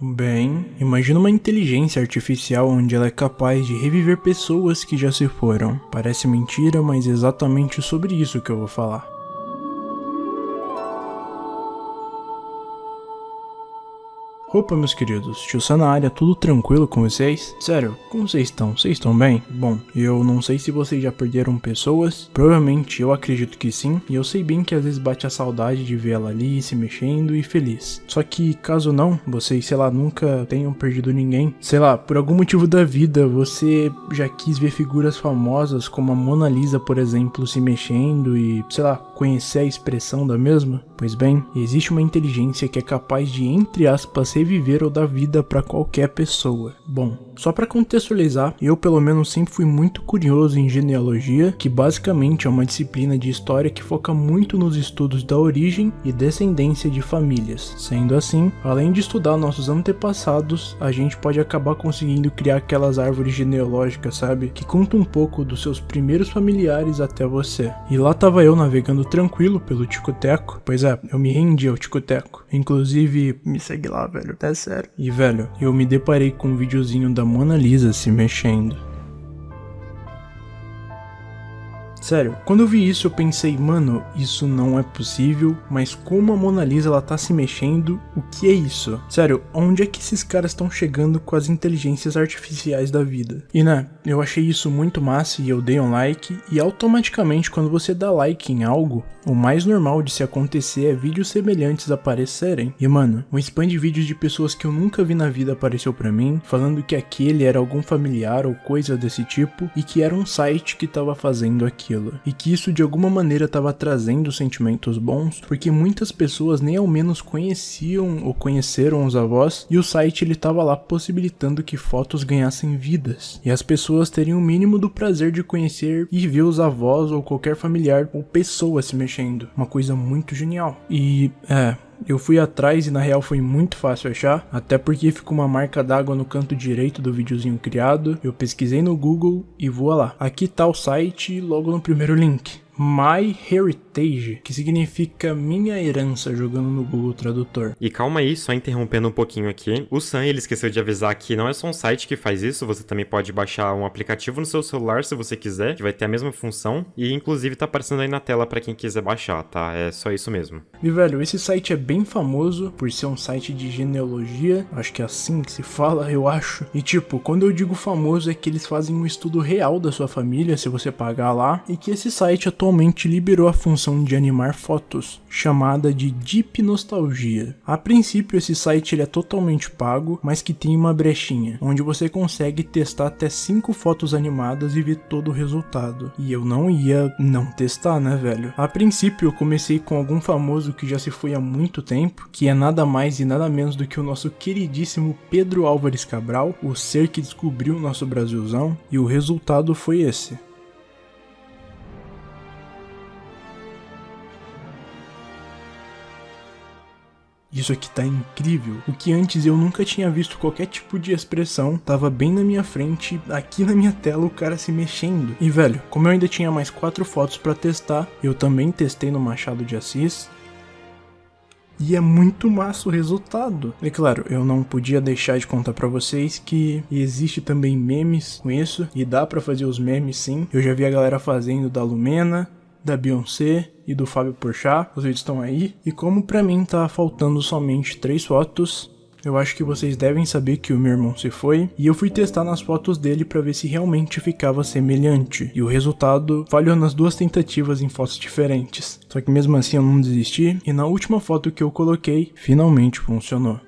Bem, imagina uma inteligência artificial onde ela é capaz de reviver pessoas que já se foram. Parece mentira, mas é exatamente sobre isso que eu vou falar. Opa, meus queridos, tio área, tudo tranquilo com vocês? Sério, como vocês estão? Vocês estão bem? Bom, eu não sei se vocês já perderam pessoas, provavelmente eu acredito que sim, e eu sei bem que às vezes bate a saudade de ver ela ali, se mexendo e feliz. Só que caso não, vocês, sei lá, nunca tenham perdido ninguém, sei lá, por algum motivo da vida, você já quis ver figuras famosas como a Mona Lisa, por exemplo, se mexendo e, sei lá, conhecer a expressão da mesma? Pois bem, existe uma inteligência que é capaz de, entre aspas, reviver ou dar vida para qualquer pessoa. Bom, só para contextualizar, eu pelo menos sempre fui muito curioso em genealogia, que basicamente é uma disciplina de história que foca muito nos estudos da origem e descendência de famílias. Sendo assim, além de estudar nossos antepassados, a gente pode acabar conseguindo criar aquelas árvores genealógicas, sabe? Que contam um pouco dos seus primeiros familiares até você. E lá tava eu navegando tranquilo pelo Ticoteco, pois é, eu me rendi ao Ticoteco. Inclusive, me segue lá, velho, é sério. E velho, eu me deparei com um videozinho da Mona Lisa se mexendo. Sério, quando eu vi isso eu pensei, mano, isso não é possível, mas como a Mona Lisa ela tá se mexendo, o que é isso? Sério, onde é que esses caras estão chegando com as inteligências artificiais da vida? E né, eu achei isso muito massa e eu dei um like, e automaticamente quando você dá like em algo, o mais normal de se acontecer é vídeos semelhantes aparecerem. E mano, um spam de vídeos de pessoas que eu nunca vi na vida apareceu pra mim, falando que aquele era algum familiar ou coisa desse tipo, e que era um site que tava fazendo aquilo e que isso de alguma maneira estava trazendo sentimentos bons, porque muitas pessoas nem ao menos conheciam ou conheceram os avós, e o site ele estava lá possibilitando que fotos ganhassem vidas, e as pessoas teriam o mínimo do prazer de conhecer e ver os avós ou qualquer familiar ou pessoa se mexendo, uma coisa muito genial. E é, eu fui atrás e na real foi muito fácil achar, até porque ficou uma marca d'água no canto direito do videozinho criado. Eu pesquisei no Google e voa lá. Aqui tá o site logo no primeiro link. My Heritage, que significa minha herança, jogando no Google Tradutor. E calma aí, só interrompendo um pouquinho aqui. O Sam, ele esqueceu de avisar que não é só um site que faz isso, você também pode baixar um aplicativo no seu celular se você quiser, que vai ter a mesma função, e inclusive tá aparecendo aí na tela para quem quiser baixar, tá? É só isso mesmo. E velho, esse site é bem famoso por ser um site de genealogia, acho que é assim que se fala, eu acho. E tipo, quando eu digo famoso é que eles fazem um estudo real da sua família, se você pagar lá, e que esse site atualmente liberou a função de animar fotos, chamada de Deep Nostalgia. A princípio esse site ele é totalmente pago, mas que tem uma brechinha, onde você consegue testar até 5 fotos animadas e ver todo o resultado. E eu não ia não testar, né velho? A princípio eu comecei com algum famoso que já se foi há muito tempo, que é nada mais e nada menos do que o nosso queridíssimo Pedro Álvares Cabral, o ser que descobriu o nosso Brasilzão, e o resultado foi esse. Isso aqui tá incrível. O que antes eu nunca tinha visto qualquer tipo de expressão, tava bem na minha frente, aqui na minha tela o cara se mexendo. E velho, como eu ainda tinha mais quatro fotos para testar, eu também testei no Machado de Assis, e é muito massa o resultado. E claro, eu não podia deixar de contar para vocês que existe também memes com isso, e dá para fazer os memes sim. Eu já vi a galera fazendo da Lumena, da Beyoncé e do Fábio Porchat, os vídeos estão aí. E como pra mim tá faltando somente três fotos, eu acho que vocês devem saber que o meu irmão se foi, e eu fui testar nas fotos dele para ver se realmente ficava semelhante, e o resultado falhou nas duas tentativas em fotos diferentes. Só que mesmo assim eu não desisti, e na última foto que eu coloquei, finalmente funcionou.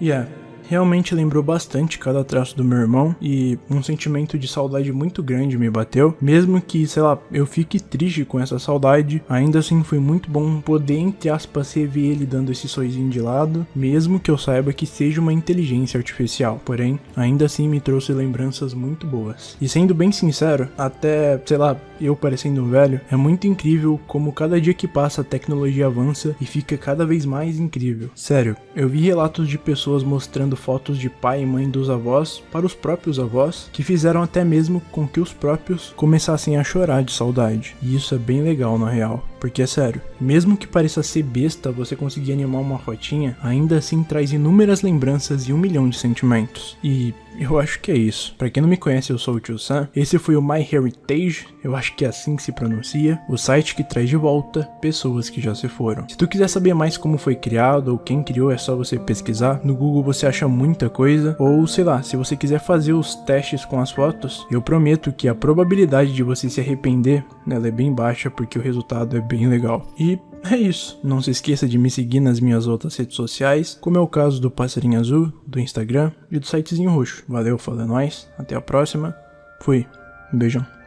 Yeah, realmente lembrou bastante cada traço do meu irmão e um sentimento de saudade muito grande me bateu. Mesmo que, sei lá, eu fique triste com essa saudade, ainda assim foi muito bom poder, entre aspas, rever ele dando esse sorrisinho de lado, mesmo que eu saiba que seja uma inteligência artificial. Porém, ainda assim me trouxe lembranças muito boas. E sendo bem sincero, até, sei lá, eu parecendo um velho, é muito incrível como cada dia que passa a tecnologia avança e fica cada vez mais incrível. Sério, eu vi relatos de pessoas mostrando fotos de pai e mãe dos avós para os próprios avós, que fizeram até mesmo com que os próprios começassem a chorar de saudade. E isso é bem legal na real. Porque é sério, mesmo que pareça ser besta você conseguir animar uma fotinha, ainda assim traz inúmeras lembranças e um milhão de sentimentos. E eu acho que é isso. Para quem não me conhece, eu sou o Tio Sam. Esse foi o My Heritage, eu acho que é assim que se pronuncia, o site que traz de volta pessoas que já se foram. Se tu quiser saber mais como foi criado ou quem criou, é só você pesquisar. No Google você acha muita coisa, ou sei lá, se você quiser fazer os testes com as fotos, eu prometo que a probabilidade de você se arrepender, ela é bem baixa porque o resultado é bem legal. E é isso. Não se esqueça de me seguir nas minhas outras redes sociais, como é o caso do Passarinho Azul, do Instagram e do sitezinho roxo. Valeu, falou é nóis. Até a próxima. Fui. Um beijão.